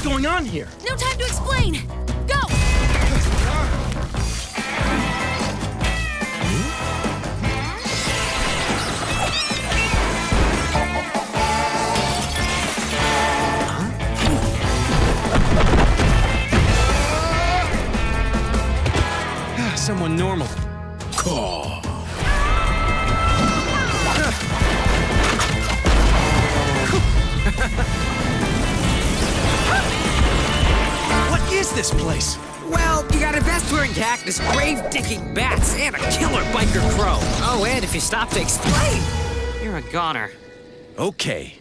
going on here? No time to explain! Go! Ah, someone normal. what is this place? Well, you got a vest-wearing cactus, grave-digging bats, and a killer biker crow. Oh, and if you stop to explain, you're a goner. Okay.